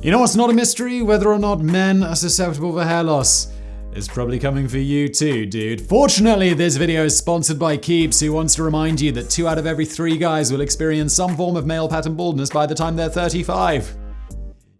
You know what's not a mystery? Whether or not men are susceptible for hair loss. It's probably coming for you too, dude. Fortunately, this video is sponsored by Keeps, who wants to remind you that two out of every three guys will experience some form of male pattern baldness by the time they're 35.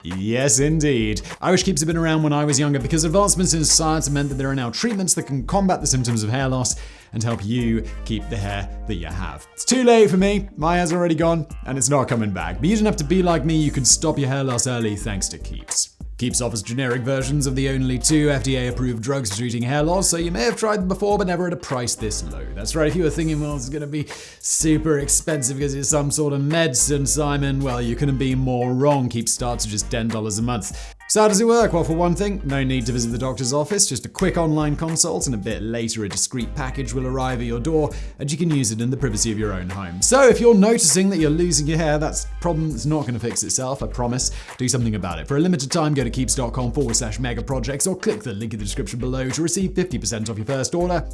Yes, indeed. Irish Keeps have been around when I was younger because advancements in science meant that there are now treatments that can combat the symptoms of hair loss and help you keep the hair that you have. It's too late for me. My hair's already gone and it's not coming back. But you don't have to be like me. You can stop your hair loss early thanks to Keeps. Keeps offers generic versions of the only two FDA approved drugs for treating hair loss, so you may have tried them before, but never at a price this low. That's right, if you were thinking, well, it's gonna be super expensive because it's some sort of medicine, Simon, well, you couldn't be more wrong. Keeps starts at just $10 a month. So how does it work? Well, for one thing, no need to visit the doctor's office, just a quick online consult, and a bit later a discreet package will arrive at your door, and you can use it in the privacy of your own home. So if you're noticing that you're losing your hair, that's problem that's not going to fix itself, I promise. Do something about it. For a limited time, go to keeps.com forward slash mega projects or click the link in the description below to receive 50% off your first order.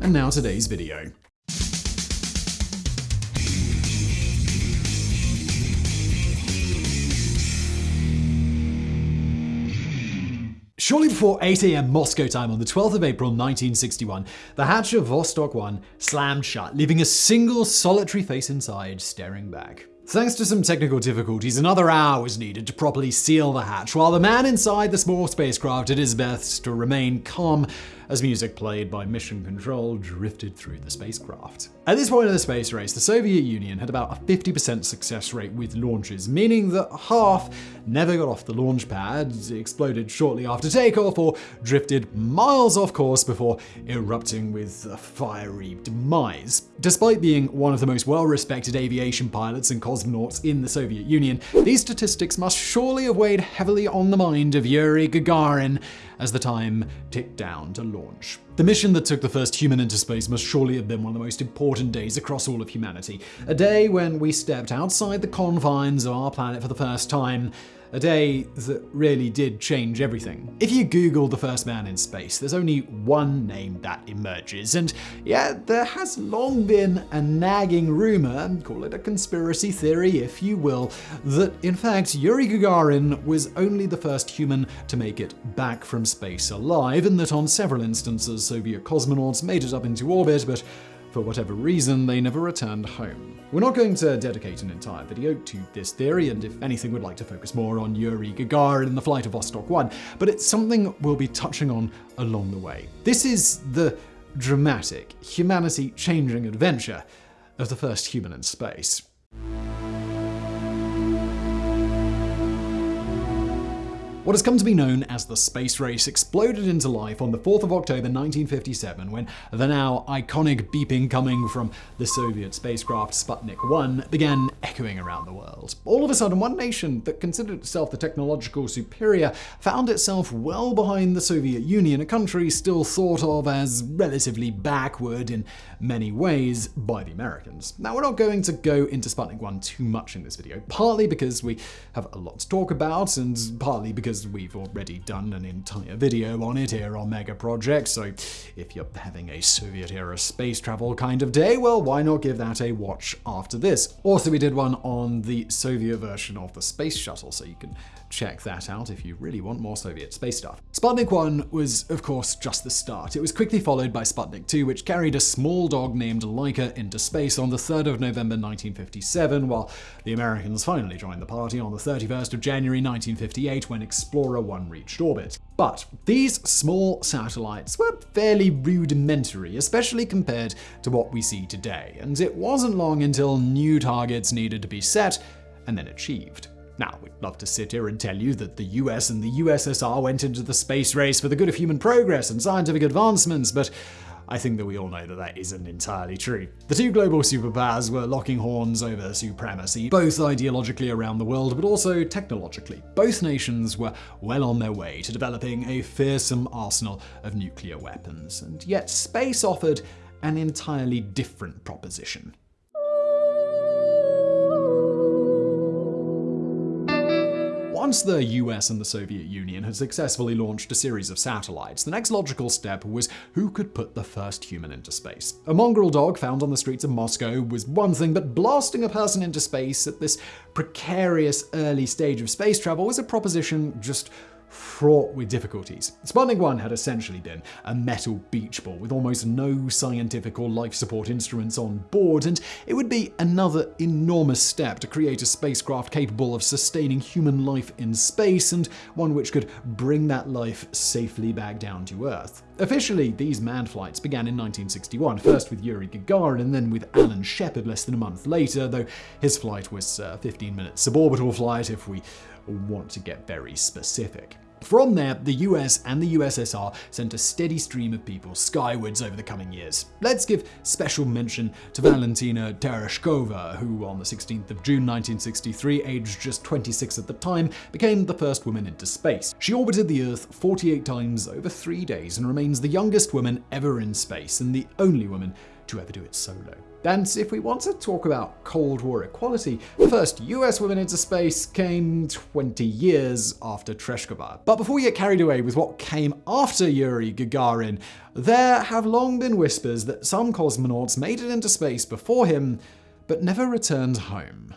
And now today's video. Shortly before 8 a.m. Moscow time on the 12th of April 1961, the hatch of Vostok 1 slammed shut, leaving a single solitary face inside staring back. Thanks to some technical difficulties, another hour was needed to properly seal the hatch, while the man inside the small spacecraft did his best to remain calm as music played by Mission Control drifted through the spacecraft. At this point in the space race, the Soviet Union had about a 50% success rate with launches, meaning that half never got off the launch pad, exploded shortly after takeoff, or drifted miles off course before erupting with a fiery demise. Despite being one of the most well-respected aviation pilots and cosmonauts in the Soviet Union, these statistics must surely have weighed heavily on the mind of Yuri Gagarin as the time ticked down to launch. The mission that took the first human into space must surely have been one of the most important days across all of humanity. A day when we stepped outside the confines of our planet for the first time, a day that really did change everything. If you Google the first man in space, there's only one name that emerges, and yeah, there has long been a nagging rumor, call it a conspiracy theory if you will, that in fact Yuri Gagarin was only the first human to make it back from space alive, and that on several instances Soviet cosmonauts made it up into orbit, but for whatever reason, they never returned home. We're not going to dedicate an entire video to this theory, and if anything, we'd like to focus more on Yuri Gagarin and the flight of Vostok 1, but it's something we'll be touching on along the way. This is the dramatic, humanity-changing adventure of the first human in space. What has come to be known as the space race exploded into life on the 4th of October 1957 when the now iconic beeping coming from the Soviet spacecraft Sputnik 1 began echoing around the world. All of a sudden, one nation that considered itself the technological superior found itself well behind the Soviet Union, a country still thought of as relatively backward in many ways by the Americans. Now, we're not going to go into Sputnik 1 too much in this video, partly because we have a lot to talk about, and partly because because we've already done an entire video on it here on Mega Project, so if you're having a Soviet-era space travel kind of day, well, why not give that a watch after this? Also, we did one on the Soviet version of the Space Shuttle, so you can check that out if you really want more Soviet space stuff. Sputnik 1 was, of course, just the start. It was quickly followed by Sputnik 2, which carried a small dog named Laika into space on the 3rd of November 1957, while the Americans finally joined the party on the 31st of January 1958 when Explorer 1 reached orbit. But these small satellites were fairly rudimentary, especially compared to what we see today, and it wasn't long until new targets needed to be set and then achieved. Now, we'd love to sit here and tell you that the US and the USSR went into the space race for the good of human progress and scientific advancements, but I think that we all know that that isn't entirely true. The two global superpowers were locking horns over supremacy, both ideologically around the world, but also technologically. Both nations were well on their way to developing a fearsome arsenal of nuclear weapons, and yet space offered an entirely different proposition. Once the US and the Soviet Union had successfully launched a series of satellites, the next logical step was who could put the first human into space. A mongrel dog found on the streets of Moscow was one thing, but blasting a person into space at this precarious early stage of space travel was a proposition just fraught with difficulties. Sputnik 1 had essentially been a metal beach ball with almost no scientific or life support instruments on board, and it would be another enormous step to create a spacecraft capable of sustaining human life in space and one which could bring that life safely back down to Earth. Officially, these manned flights began in 1961, first with Yuri Gagarin and then with Alan Shepard less than a month later, though his flight was a 15 minute suborbital flight if we want to get very specific. From there, the US and the USSR sent a steady stream of people skywards over the coming years. Let's give special mention to Valentina Tereshkova, who on the 16th of June 1963, aged just 26 at the time, became the first woman into space. She orbited the Earth 48 times over three days and remains the youngest woman ever in space and the only woman to ever do it solo. And if we want to talk about Cold War equality, the first US women into space came 20 years after Tereshkova. But before we get carried away with what came after Yuri Gagarin, there have long been whispers that some cosmonauts made it into space before him, but never returned home.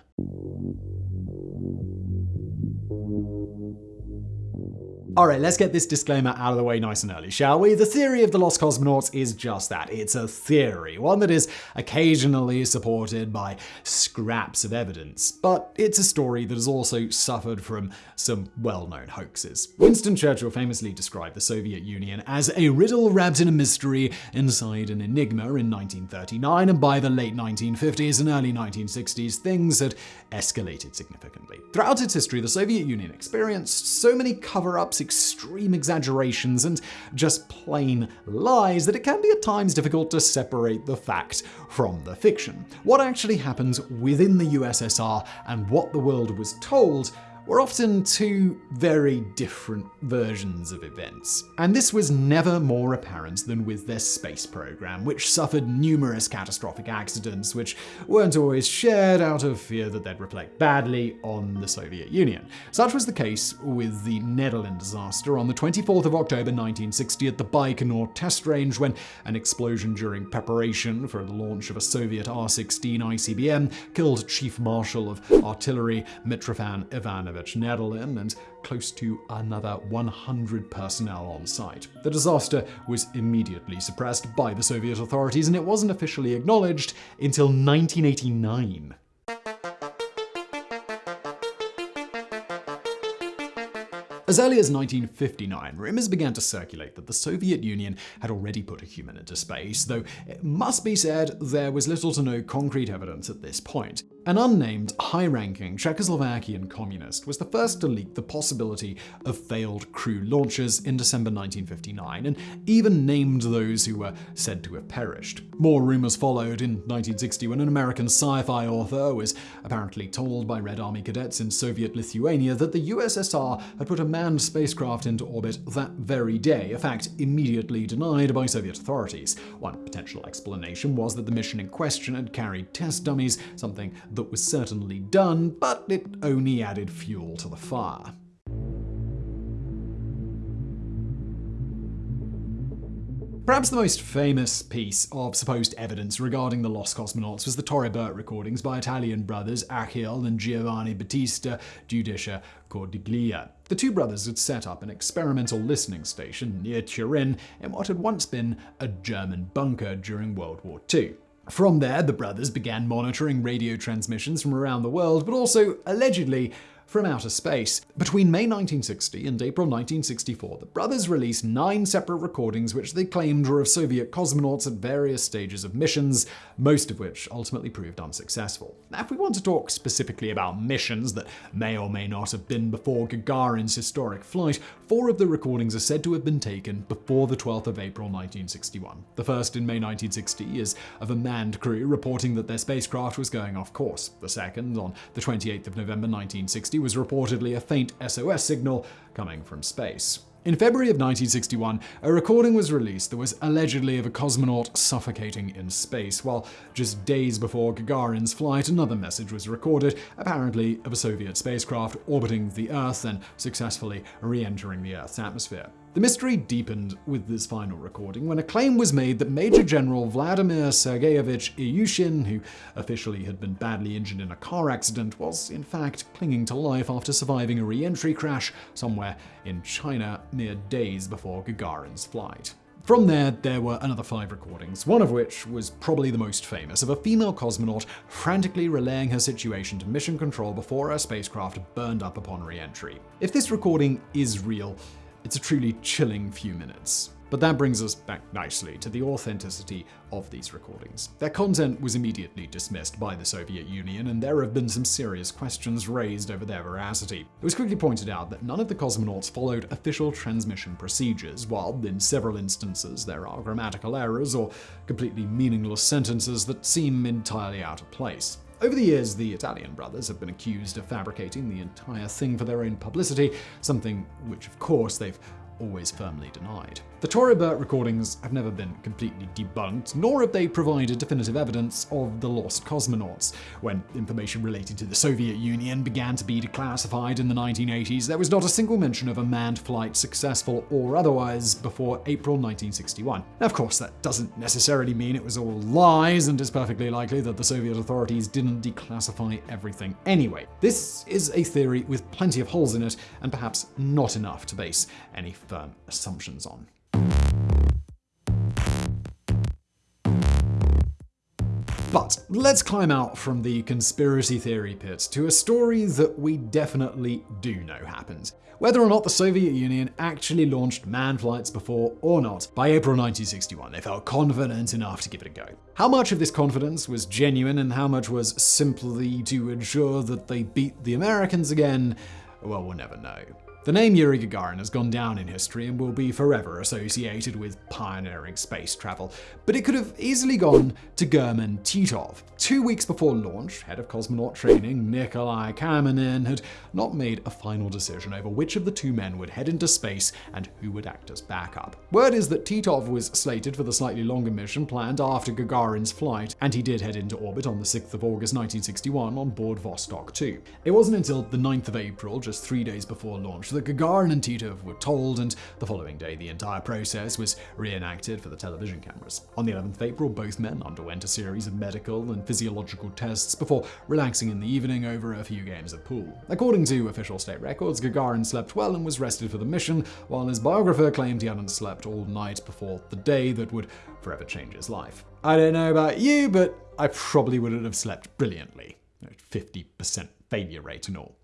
Alright, let's get this disclaimer out of the way nice and early, shall we? The theory of the lost cosmonauts is just that. It's a theory, one that is occasionally supported by scraps of evidence. But it's a story that has also suffered from some well-known hoaxes. Winston Churchill famously described the Soviet Union as a riddle wrapped in a mystery inside an enigma in 1939, and by the late 1950s and early 1960s, things had escalated significantly. Throughout its history, the Soviet Union experienced so many cover-ups extreme exaggerations and just plain lies that it can be at times difficult to separate the fact from the fiction. What actually happens within the USSR and what the world was told were often two very different versions of events. And this was never more apparent than with their space program, which suffered numerous catastrophic accidents which weren't always shared out of fear that they'd reflect badly on the Soviet Union. Such was the case with the Nedelin disaster on the 24th of October 1960 at the Baikonur test range when an explosion during preparation for the launch of a Soviet R-16 ICBM killed Chief Marshal of Artillery Mitrofan Ivanov Nedelin and close to another 100 personnel on site. The disaster was immediately suppressed by the Soviet authorities and it wasn't officially acknowledged until 1989. As early as 1959, rumors began to circulate that the Soviet Union had already put a human into space, though it must be said there was little to no concrete evidence at this point. An unnamed, high-ranking Czechoslovakian communist was the first to leak the possibility of failed crew launches in December 1959, and even named those who were said to have perished. More rumors followed in 1960 when an American sci-fi author was apparently told by Red Army cadets in Soviet Lithuania that the USSR had put a manned spacecraft into orbit that very day, a fact immediately denied by Soviet authorities. One potential explanation was that the mission in question had carried test dummies, something that was certainly done, but it only added fuel to the fire. Perhaps the most famous piece of supposed evidence regarding the lost cosmonauts was the Torre Bert recordings by Italian brothers Achille and Giovanni Battista Giudice Cordiglia. The two brothers had set up an experimental listening station near Turin in what had once been a German bunker during World War II. From there, the brothers began monitoring radio transmissions from around the world, but also, allegedly, from outer space. Between May 1960 and April 1964, the brothers released nine separate recordings which they claimed were of Soviet cosmonauts at various stages of missions, most of which ultimately proved unsuccessful. Now, if we want to talk specifically about missions that may or may not have been before Gagarin's historic flight, four of the recordings are said to have been taken before the 12th of April 1961. The first in May 1960 is of a manned crew reporting that their spacecraft was going off course. The second, on the 28th of November 1960, was reportedly a faint SOS signal coming from space. In February of 1961, a recording was released that was allegedly of a cosmonaut suffocating in space, while just days before Gagarin's flight, another message was recorded, apparently of a Soviet spacecraft orbiting the Earth and successfully re-entering the Earth's atmosphere. The mystery deepened with this final recording when a claim was made that Major General Vladimir Sergeyevich Ilyushin, who officially had been badly injured in a car accident, was in fact clinging to life after surviving a re-entry crash somewhere in China mere days before Gagarin's flight. From there, there were another five recordings, one of which was probably the most famous, of a female cosmonaut frantically relaying her situation to mission control before her spacecraft burned up upon re-entry. If this recording is real, it's a truly chilling few minutes. But that brings us back nicely to the authenticity of these recordings. Their content was immediately dismissed by the Soviet Union, and there have been some serious questions raised over their veracity. It was quickly pointed out that none of the cosmonauts followed official transmission procedures, while in several instances there are grammatical errors or completely meaningless sentences that seem entirely out of place. Over the years, the Italian brothers have been accused of fabricating the entire thing for their own publicity, something which, of course, they've always firmly denied. The Torre Bert recordings have never been completely debunked, nor have they provided definitive evidence of the lost cosmonauts. When information related to the Soviet Union began to be declassified in the 1980s, there was not a single mention of a manned flight, successful or otherwise, before April 1961. Now, of course, that doesn't necessarily mean it was all lies, and it's perfectly likely that the Soviet authorities didn't declassify everything anyway. This is a theory with plenty of holes in it, and perhaps not enough to base any firm assumptions on. But let's climb out from the conspiracy theory pit to a story that we definitely do know happened. Whether or not the Soviet Union actually launched manned flights before or not, by April 1961 they felt confident enough to give it a go. How much of this confidence was genuine and how much was simply to ensure that they beat the Americans again, well, we'll never know. The name Yuri Gagarin has gone down in history and will be forever associated with pioneering space travel, but it could have easily gone to German Titov. Two weeks before launch, head of cosmonaut training Nikolai Kamanin had not made a final decision over which of the two men would head into space and who would act as backup. Word is that Titov was slated for the slightly longer mission planned after Gagarin's flight, and he did head into orbit on the 6th of August 1961 on board Vostok 2. It wasn't until the 9th of April, just three days before launch, that Gagarin and Titov were told, and the following day the entire process was reenacted for the television cameras. On the 11th of April, both men underwent a series of medical and physiological tests before relaxing in the evening over a few games of pool. According to official state records, Gagarin slept well and was rested for the mission, while his biographer claimed he hadn't slept all night before the day that would forever change his life. I don't know about you, but I probably wouldn't have slept brilliantly. 50% failure rate and all.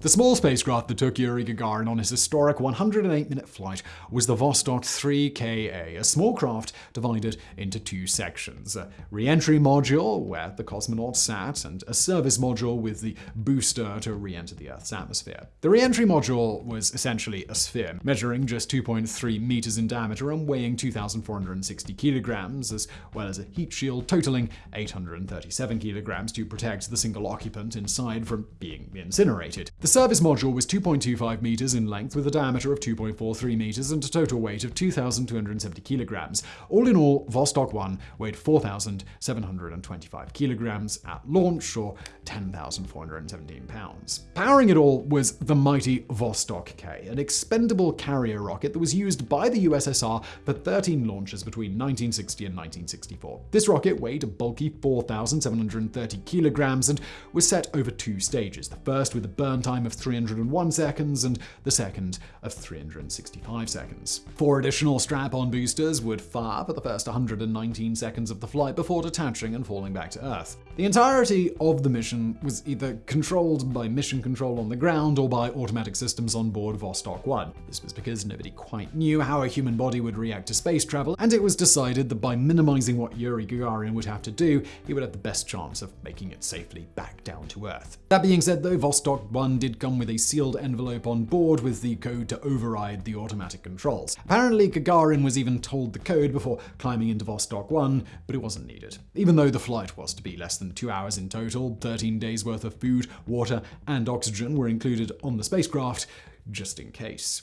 The small spacecraft that took Yuri Gagarin on his historic 108-minute flight was the Vostok 3KA, a small craft divided into two sections. A re-entry module, where the cosmonaut sat, and a service module with the booster to re-enter the Earth's atmosphere. The re-entry module was essentially a sphere, measuring just 2.3 meters in diameter and weighing 2,460 kilograms, as well as a heat shield totaling 837 kilograms to protect the single occupant inside from being incinerated. The service module was 2.25 meters in length with a diameter of 2.43 meters and a total weight of 2,270 kilograms. All in all, Vostok 1 weighed 4,725 kilograms at launch, or 10,417 pounds. Powering it all was the mighty Vostok K, an expendable carrier rocket that was used by the USSR for 13 launches between 1960 and 1964. This rocket weighed a bulky 4,730 kilograms and was set over two stages, the first with a burn time time of 301 seconds and the second of 365 seconds. Four additional strap-on boosters would fire for the first 119 seconds of the flight before detaching and falling back to Earth. The entirety of the mission was either controlled by mission control on the ground or by automatic systems on board Vostok 1. This was because nobody quite knew how a human body would react to space travel, and it was decided that by minimizing what Yuri Gagarin would have to do, he would have the best chance of making it safely back down to Earth. That being said though, Vostok 1 did did come with a sealed envelope on board with the code to override the automatic controls. Apparently, Gagarin was even told the code before climbing into Vostok 1, but it wasn't needed. Even though the flight was to be less than two hours in total, 13 days worth of food, water, and oxygen were included on the spacecraft, just in case.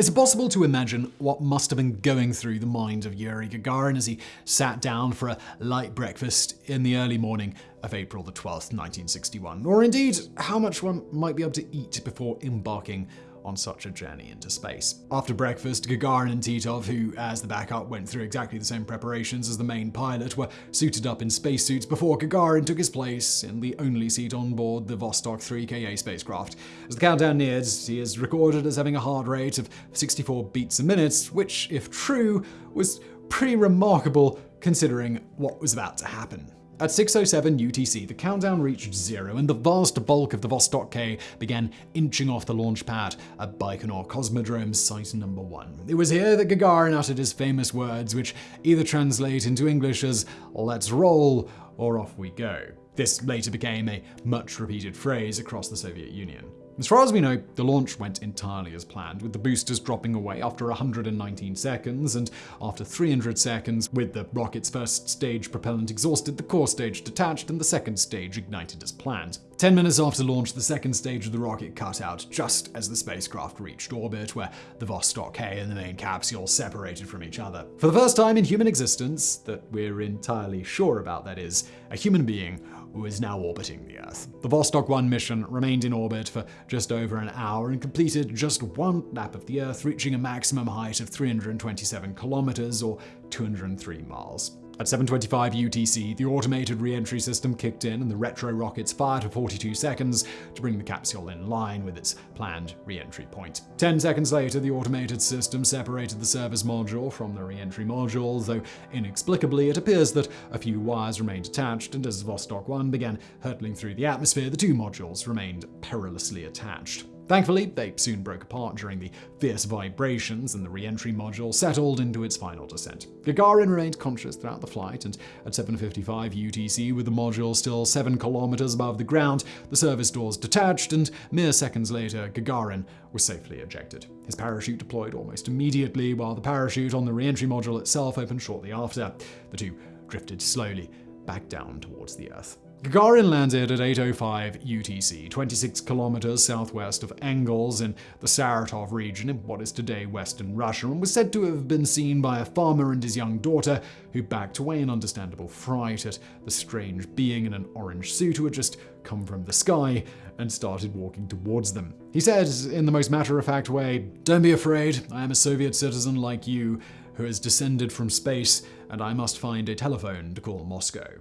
It's impossible to imagine what must have been going through the mind of Yuri Gagarin as he sat down for a light breakfast in the early morning of April the 12th, 1961, or indeed how much one might be able to eat before embarking on such a journey into space. After breakfast, Gagarin and Titov, who as the backup went through exactly the same preparations as the main pilot, were suited up in spacesuits before Gagarin took his place in the only seat on board the Vostok 3KA spacecraft. As the countdown neared, he is recorded as having a heart rate of 64 beats a minute, which, if true, was pretty remarkable considering what was about to happen. At 6.07 UTC, the countdown reached zero and the vast bulk of the Vostok K began inching off the launch pad at Baikonur Cosmodrome Site Number 1. It was here that Gagarin uttered his famous words, which either translate into English as, let's roll, or off we go. This later became a much repeated phrase across the Soviet Union. As far as we know, the launch went entirely as planned, with the boosters dropping away after 119 seconds, and after 300 seconds, with the rocket's first stage propellant exhausted, the core stage detached and the second stage ignited as planned. Ten minutes after launch, the second stage of the rocket cut out just as the spacecraft reached orbit, where the Vostok K and the main capsule separated from each other. For the first time in human existence, that we're entirely sure about that is, a human being who is now orbiting the Earth. The Vostok 1 mission remained in orbit for just over an hour and completed just one lap of the Earth, reaching a maximum height of 327 kilometers or 203 miles. At 7.25 UTC, the automated re-entry system kicked in and the retro rockets fired for 42 seconds to bring the capsule in line with its planned re-entry point. Ten seconds later, the automated system separated the service module from the re-entry module, though inexplicably it appears that a few wires remained attached, and as Vostok 1 began hurtling through the atmosphere, the two modules remained perilously attached. Thankfully, they soon broke apart during the fierce vibrations and the re-entry module settled into its final descent. Gagarin remained conscious throughout the flight, and at 7.55 UTC, with the module still 7 kilometers above the ground, the service doors detached, and mere seconds later, Gagarin was safely ejected. His parachute deployed almost immediately, while the parachute on the re-entry module itself opened shortly after. The two drifted slowly back down towards the Earth. Gagarin landed at 8.05 UTC, 26 kilometers southwest of Engels in the Saratov region in what is today western Russia, and was said to have been seen by a farmer and his young daughter, who backed away in understandable fright at the strange being in an orange suit who had just come from the sky and started walking towards them. He said, in the most matter-of-fact way, Don't be afraid, I am a Soviet citizen like you, who has descended from space, and I must find a telephone to call Moscow.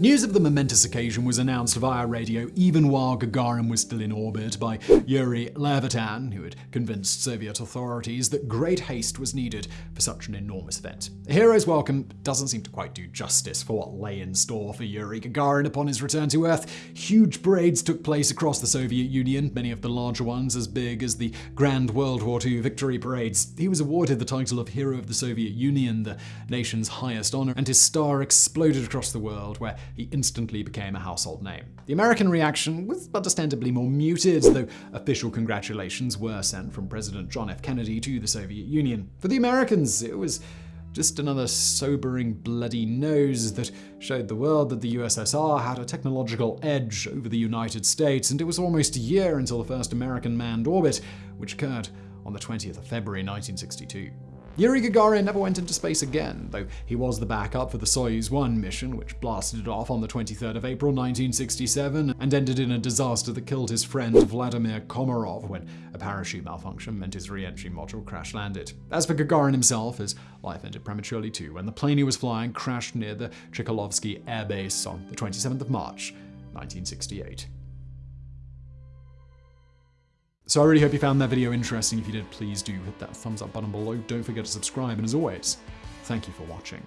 News of the momentous occasion was announced via radio even while Gagarin was still in orbit by Yuri Levitan, who had convinced Soviet authorities that great haste was needed for such an enormous event. A hero's welcome doesn't seem to quite do justice for what lay in store for Yuri Gagarin upon his return to Earth. Huge parades took place across the Soviet Union, many of the larger ones as big as the Grand World War II victory parades. He was awarded the title of Hero of the Soviet Union, the nation's highest honor, and his star exploded across the world, where he instantly became a household name. The American reaction was understandably more muted, though official congratulations were sent from President John F. Kennedy to the Soviet Union. For the Americans, it was just another sobering bloody nose that showed the world that the USSR had a technological edge over the United States, and it was almost a year until the first American manned orbit, which occurred on the 20th of February 1962. Yuri Gagarin never went into space again, though he was the backup for the Soyuz 1 mission, which blasted off on the 23rd of April 1967 and ended in a disaster that killed his friend Vladimir Komarov when a parachute malfunction meant his re-entry module crash landed. As for Gagarin himself, his life ended prematurely too when the plane he was flying crashed near the Chkalovsky Air Base on the 27th of March, 1968. So I really hope you found that video interesting. If you did, please do hit that thumbs up button below. Don't forget to subscribe, and as always, thank you for watching.